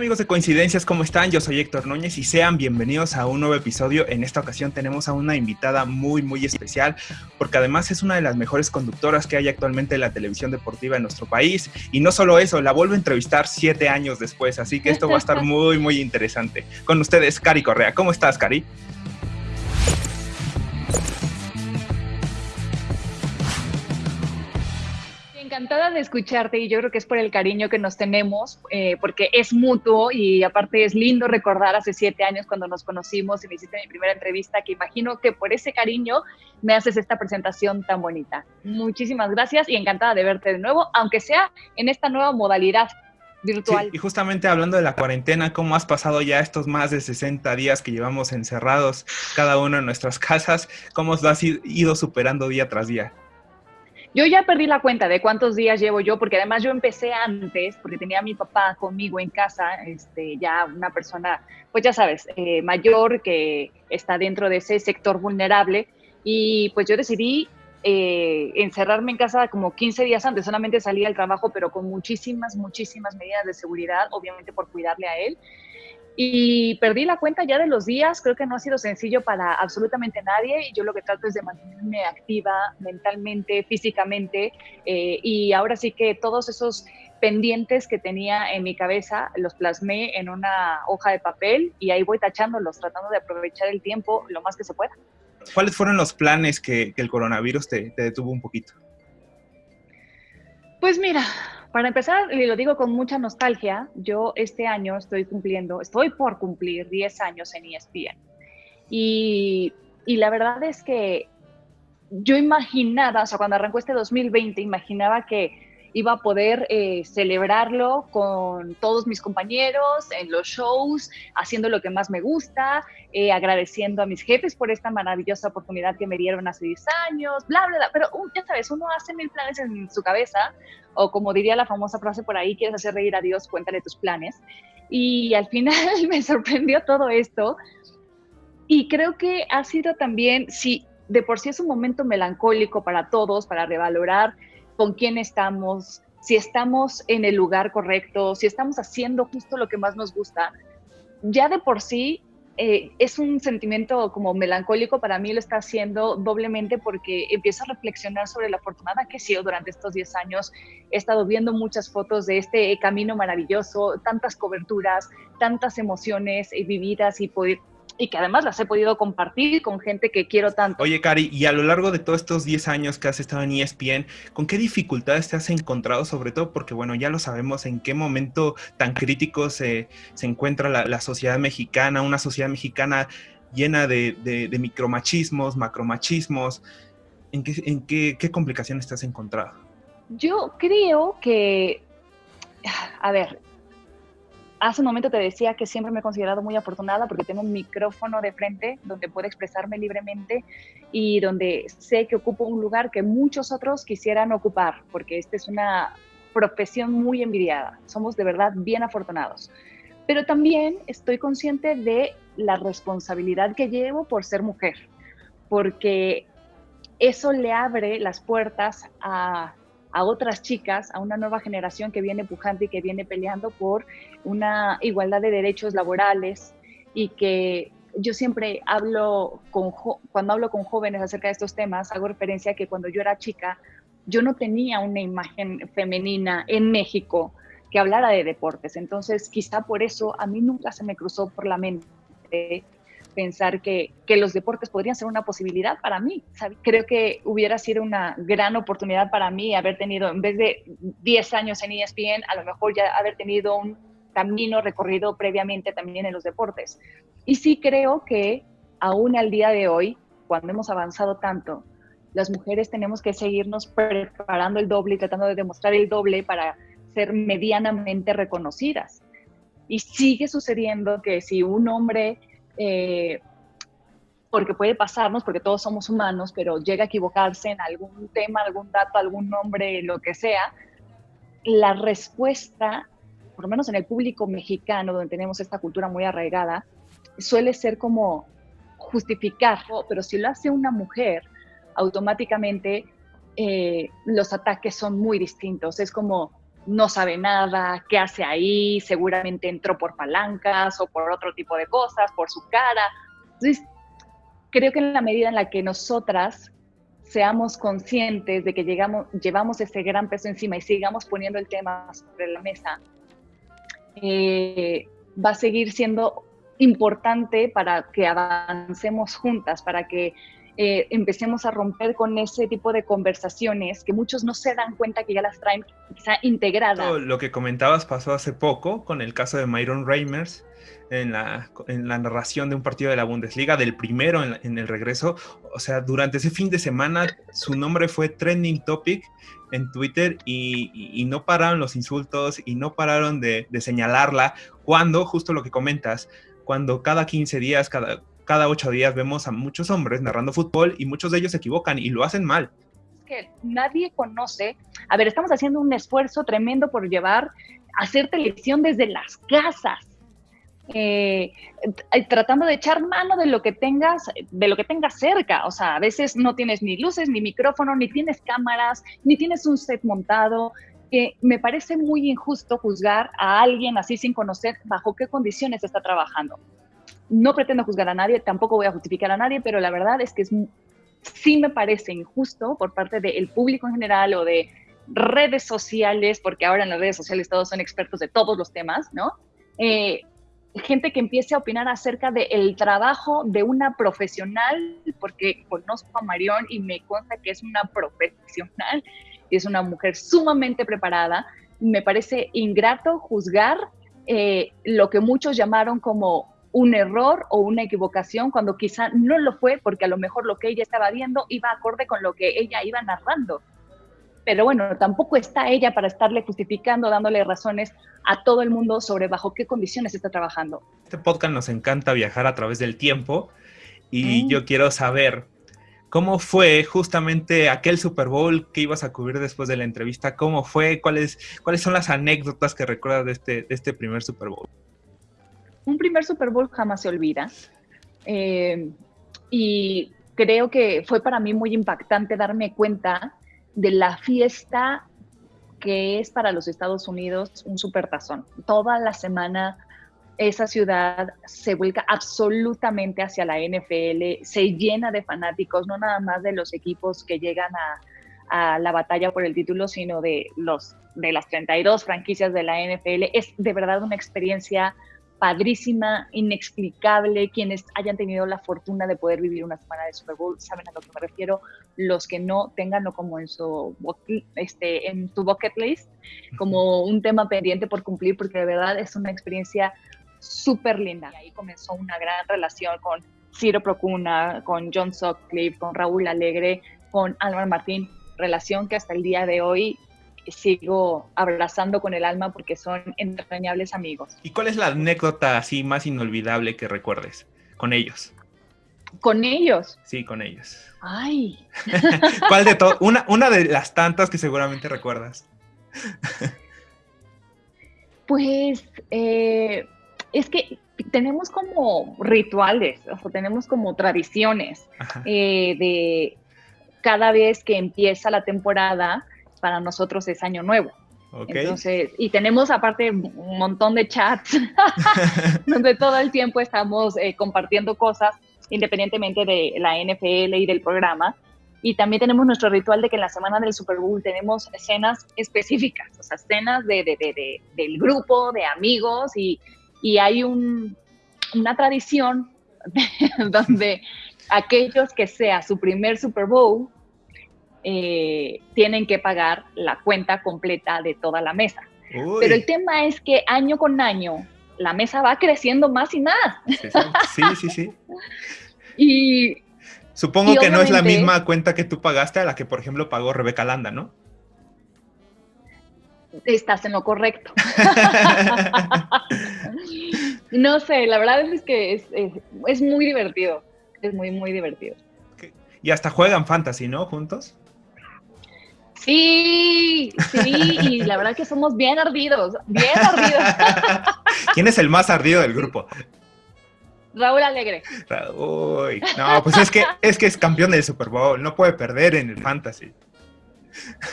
amigos de Coincidencias? ¿Cómo están? Yo soy Héctor Núñez y sean bienvenidos a un nuevo episodio. En esta ocasión tenemos a una invitada muy, muy especial porque además es una de las mejores conductoras que hay actualmente en la televisión deportiva en nuestro país. Y no solo eso, la vuelvo a entrevistar siete años después, así que esto va a estar muy, muy interesante. Con ustedes, Cari Correa. ¿Cómo estás, Cari? Encantada de escucharte y yo creo que es por el cariño que nos tenemos, eh, porque es mutuo y aparte es lindo recordar hace siete años cuando nos conocimos y me hiciste mi primera entrevista, que imagino que por ese cariño me haces esta presentación tan bonita. Muchísimas gracias y encantada de verte de nuevo, aunque sea en esta nueva modalidad virtual. y justamente hablando de la cuarentena, ¿cómo has pasado ya estos más de 60 días que llevamos encerrados cada uno en nuestras casas? ¿Cómo os has ido superando día tras día? Yo ya perdí la cuenta de cuántos días llevo yo, porque además yo empecé antes, porque tenía a mi papá conmigo en casa, este, ya una persona, pues ya sabes, eh, mayor que está dentro de ese sector vulnerable. Y pues yo decidí eh, encerrarme en casa como 15 días antes, solamente salía al trabajo, pero con muchísimas, muchísimas medidas de seguridad, obviamente por cuidarle a él y perdí la cuenta ya de los días, creo que no ha sido sencillo para absolutamente nadie y yo lo que trato es de mantenerme activa mentalmente, físicamente eh, y ahora sí que todos esos pendientes que tenía en mi cabeza los plasmé en una hoja de papel y ahí voy tachándolos, tratando de aprovechar el tiempo lo más que se pueda. ¿Cuáles fueron los planes que, el coronavirus te detuvo un poquito? Pues mira, para empezar, y lo digo con mucha nostalgia, yo este año estoy cumpliendo, estoy por cumplir 10 años en ESPN. Y, y la verdad es que yo imaginaba, o sea, cuando arrancó este 2020, imaginaba que iba a poder eh, celebrarlo con todos mis compañeros en los shows, haciendo lo que más me gusta, eh, agradeciendo a mis jefes por esta maravillosa oportunidad que me dieron hace 10 años, bla, bla, bla. Pero uh, ya sabes, uno hace mil planes en su cabeza, o como diría la famosa frase por ahí, quieres hacer reír a Dios, cuéntale tus planes. Y al final me sorprendió todo esto. Y creo que ha sido también, si de por sí es un momento melancólico para todos, para revalorar con quién estamos, si estamos en el lugar correcto, si estamos haciendo justo lo que más nos gusta, ya de por sí eh, es un sentimiento como melancólico para mí, lo está haciendo doblemente porque empiezo a reflexionar sobre la afortunada que he sido durante estos 10 años. He estado viendo muchas fotos de este camino maravilloso, tantas coberturas, tantas emociones vividas y poder, y que además las he podido compartir con gente que quiero tanto. Oye, Cari, y a lo largo de todos estos 10 años que has estado en ESPN, ¿con qué dificultades te has encontrado? Sobre todo porque, bueno, ya lo sabemos en qué momento tan crítico se, se encuentra la, sociedad mexicana, una sociedad mexicana llena de, de, micromachismos, macromachismos. ¿En, qué, en qué, qué complicaciones te has encontrado? Yo creo que, a ver, hace un momento te decía que siempre me he considerado muy afortunada porque tengo un micrófono de frente donde puedo expresarme libremente y donde sé que ocupo un lugar que muchos otros quisieran ocupar, porque esta es una profesión muy envidiada. Somos de verdad bien afortunados. Pero también estoy consciente de la responsabilidad que llevo por ser mujer, porque eso le abre las puertas a a otras chicas, a una nueva generación que viene pujante y que viene peleando por una igualdad de derechos laborales y que yo siempre hablo con, cuando hablo con jóvenes acerca de estos temas, hago referencia a que cuando yo era chica, yo no tenía una imagen femenina en México que hablara de deportes. Entonces, quizá por eso a mí nunca se me cruzó por la mente pensar que, que, los deportes podrían ser una posibilidad para mí. Creo que hubiera sido una gran oportunidad para mí haber tenido, en vez de 10 años en ESPN, a lo mejor ya haber tenido un camino recorrido previamente también en los deportes. Y sí creo que aún al día de hoy, cuando hemos avanzado tanto, las mujeres tenemos que seguirnos preparando el doble y tratando de demostrar el doble para ser medianamente reconocidas. Y sigue sucediendo que si un hombre eh, porque puede pasarnos, porque todos somos humanos, pero llega a equivocarse en algún tema, algún dato, algún nombre, lo que sea, la respuesta, por lo menos en el público mexicano, donde tenemos esta cultura muy arraigada, suele ser como justificar, pero si lo hace una mujer, automáticamente eh, los ataques son muy distintos. Es como, no sabe nada, qué hace ahí, seguramente entró por palancas o por otro tipo de cosas, por su cara. Entonces, creo que en la medida en la que nosotras seamos conscientes de que llegamos, llevamos ese gran peso encima y sigamos poniendo el tema sobre la mesa, eh, va a seguir siendo importante para que avancemos juntas, para que eh, empecemos a romper con ese tipo de conversaciones que muchos no se dan cuenta que ya las traen quizá integradas. Lo que comentabas pasó hace poco con el caso de Myron Reimers en la, en la narración de un partido de la Bundesliga, del primero en, el regreso. O sea, durante ese fin de semana su nombre fue trending topic en Twitter y, no pararon los insultos y no pararon de, señalarla cuando, justo lo que comentas, cuando cada 15 días, cada, cada ocho días vemos a muchos hombres narrando fútbol y muchos de ellos se equivocan y lo hacen mal. Que nadie conoce. A ver, estamos haciendo un esfuerzo tremendo por llevar, hacer televisión desde las casas. Eh, eh, tratando de echar mano de lo que tengas, de lo que tengas cerca. O sea, a veces no tienes ni luces, ni micrófono, ni tienes cámaras, ni tienes un set montado. que me parece muy injusto juzgar a alguien así sin conocer bajo qué condiciones está trabajando no pretendo juzgar a nadie, tampoco voy a justificar a nadie, pero la verdad es que es, sí me parece injusto por parte del público en general o de redes sociales, porque ahora en las redes sociales todos son expertos de todos los temas, ¿no? Eh, gente que empiece a opinar acerca del trabajo de una profesional, porque conozco a Marión y me consta que es una profesional es una mujer sumamente preparada. Me parece ingrato juzgar eh, lo que muchos llamaron como un error o una equivocación cuando quizá no lo fue porque a lo mejor lo que ella estaba viendo iba acorde con lo que ella iba narrando. Pero bueno, tampoco está ella para estarle justificando, dándole razones a todo el mundo sobre bajo qué condiciones está trabajando. Este podcast nos encanta viajar a través del tiempo y mm. yo quiero saber cómo fue justamente aquel Super Bowl que ibas a cubrir después de la entrevista, cómo fue, cuáles, cuáles son las anécdotas que recuerdas de este, de este primer Super Bowl un primer Super Bowl jamás se olvida. Eh, y creo que fue para mí muy impactante darme cuenta de la fiesta que es para los Estados Unidos un supertazón. Toda la semana esa ciudad se vuelca absolutamente hacia la NFL, se llena de fanáticos, no nada más de los equipos que llegan a, a la batalla por el título, sino de, los, de las 32 franquicias de la NFL. Es de verdad una experiencia padrísima, inexplicable. Quienes hayan tenido la fortuna de poder vivir una semana de Super Bowl saben a lo que me refiero. Los que no, tenganlo como en su, este, en tu bucket list, como un tema pendiente por cumplir, porque de verdad es una experiencia súper linda. Y ahí comenzó una gran relación con Ciro Procuna, con John Sutcliffe, con Raúl Alegre, con Álvaro Martín, relación que hasta el día de hoy sigo abrazando con el alma porque son entrañables amigos. ¿Y cuál es la anécdota así más inolvidable que recuerdes con ellos? ¿Con ellos? Sí, con ellos. Ay. ¿Cuál de todo? Una, una de las tantas que seguramente recuerdas. pues eh, es que tenemos como rituales, o tenemos como tradiciones eh, de cada vez que empieza la temporada, para nosotros es año nuevo. Entonces, y tenemos aparte un montón de chats donde todo el tiempo estamos eh, compartiendo cosas independientemente de la NFL y del programa. Y también tenemos nuestro ritual de que en la semana del Super Bowl tenemos escenas específicas, o sea, escenas de, de, de, del grupo, de amigos, y, y hay un, una tradición donde aquellos que sea su primer Super Bowl eh, tienen que pagar la cuenta completa de toda la mesa. Pero el tema es que año con año la mesa va creciendo más y más. Sí, sí, sí. y Supongo que no es la misma cuenta que tú pagaste a la que, por ejemplo, pagó Rebeca Landa, ¿no? Estás en lo correcto. no sé, la verdad es que es, es muy divertido. Es muy, muy divertido. Y hasta juegan fantasy, ¿no? Juntos. Sí, sí, y la verdad que somos bien ardidos, bien ardidos. ¿Quién es el más ardido del grupo? Raúl Alegre. Uy, no, pues es que, es que es campeón del Super Bowl, no puede perder en el fantasy.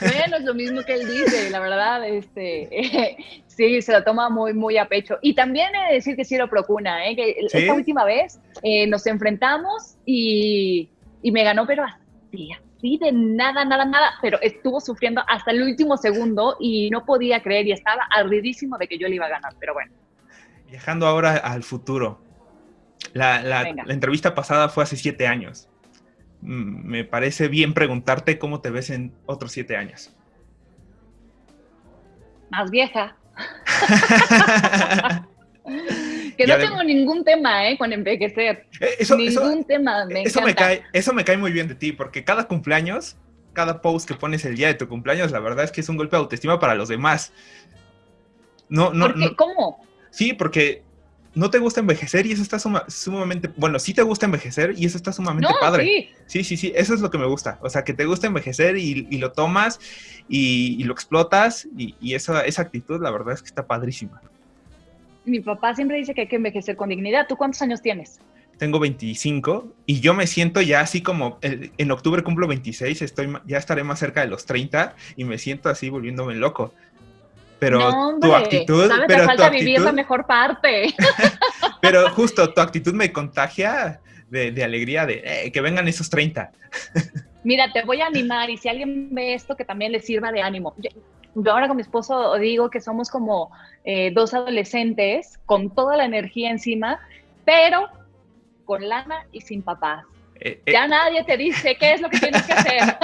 Bueno, es lo mismo que él dice, la verdad, este, sí, se lo toma muy, muy a pecho. Y también he de decir que sí lo procura, ¿eh? que esta última vez eh, nos enfrentamos y, y, me ganó, pero así, así de nada, nada, nada, pero estuvo sufriendo hasta el último segundo y no podía creer y estaba ardidísimo de que yo le iba a ganar, pero bueno. Viajando ahora al futuro. La, la, la entrevista pasada fue hace siete años. Mm, me parece bien preguntarte cómo te ves en otros siete años. Más vieja. que no tengo ningún tema ¿eh? con envejecer. Eh, eso, ningún tema, me eso Me cae, eso me cae muy bien de ti, porque cada cumpleaños, cada post que pones el día de tu cumpleaños, la verdad es que es un golpe de autoestima para los demás. No, no, no ¿Cómo? Sí, porque no te gusta envejecer y eso está sumamente, bueno, sí te gusta envejecer y eso está sumamente padre. Sí. sí. sí, sí, eso es lo que me gusta. O sea, que te gusta envejecer y, lo tomas y, lo explotas y, esa, esa actitud, la verdad es que está padrísima. Mi papá siempre dice que hay que envejecer con dignidad. ¿Tú cuántos años tienes? Tengo 25 y yo me siento ya así como en octubre cumplo 26, estoy, ya estaré más cerca de los 30 y me siento así volviéndome loco pero tu actitud... pero falta vivir la mejor parte. pero justo tu actitud me contagia de, alegría de eh, que vengan esos 30. Mira, te voy a animar y si alguien ve esto, que también le sirva de ánimo. Yo, ahora con mi esposo digo que somos como eh, dos adolescentes con toda la energía encima, pero con lana y sin papás. Eh, ya nadie te dice qué es lo que tienes que hacer.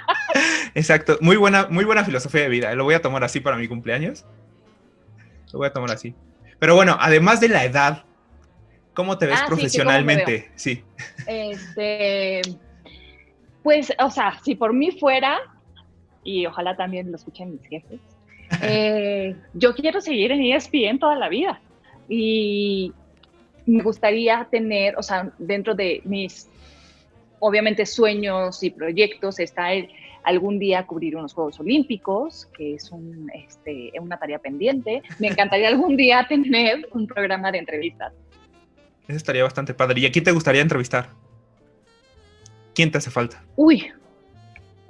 Exacto, muy buena, muy buena filosofía de vida. Lo voy a tomar así para mi cumpleaños. Lo voy a tomar así. Pero bueno, además de la edad, ¿cómo te ves ah, profesionalmente? Sí, Este, pues, o sea, si por mí fuera, y ojalá también lo escuchen mis jefes, eh, yo quiero seguir en ESPN toda la vida. Y me gustaría tener, o sea, dentro de mis, obviamente, sueños y proyectos está el algún día cubrir unos Juegos Olímpicos, que es un, este, una tarea pendiente. Me encantaría algún día tener un programa de entrevistas. Eso estaría bastante padre. ¿Y a quién te gustaría entrevistar? ¿Quién te hace falta? Uy,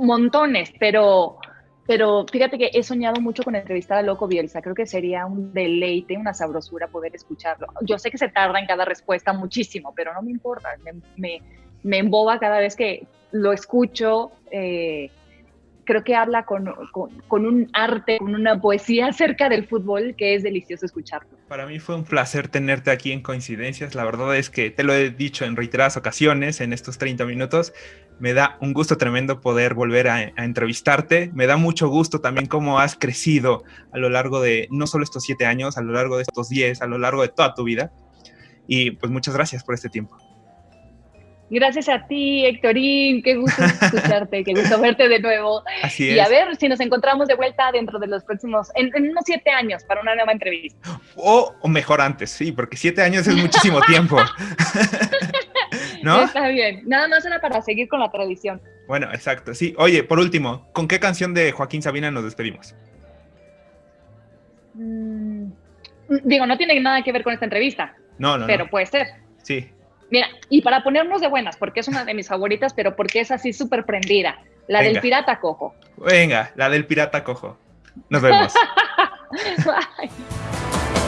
montones, pero, pero fíjate que he soñado mucho con entrevistar a Loco Bielsa. Creo que sería un deleite, una sabrosura poder escucharlo. Yo sé que se tarda en cada respuesta muchísimo, pero no me importa. Me, me, emboba cada vez que lo escucho. Eh, creo que habla con, un arte, con una poesía acerca del fútbol que es delicioso escucharlo. Para mí fue un placer tenerte aquí en Coincidencias. La verdad es que te lo he dicho en reiteradas ocasiones en estos 30 minutos. Me da un gusto tremendo poder volver a, a entrevistarte. Me da mucho gusto también cómo has crecido a lo largo de no solo estos 7 años, a lo largo de estos 10, a lo largo de toda tu vida. Y pues muchas gracias por este tiempo. Gracias a ti, Héctorín. Qué gusto escucharte, qué gusto verte de nuevo. Así es. Y a ver si nos encontramos de vuelta dentro de los próximos, en, unos siete años, para una nueva entrevista. O, mejor antes, sí, porque siete años es muchísimo tiempo. ¿No? Está bien. Nada más era para seguir con la tradición. Bueno, exacto. Sí. Oye, por último, ¿con qué canción de Joaquín Sabina nos despedimos? Mm, digo, no tiene nada que ver con esta entrevista. No, no. Pero puede ser. Sí. Mira, y para ponernos de buenas, porque es una de mis favoritas, pero porque es así súper prendida. La del pirata cojo. Venga, la del pirata cojo. Nos vemos.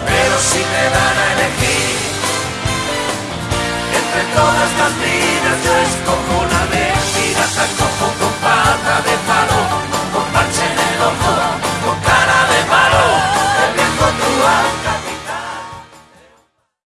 Pero si te dan a elegir entre todas las vidas yo escojo una vez, vida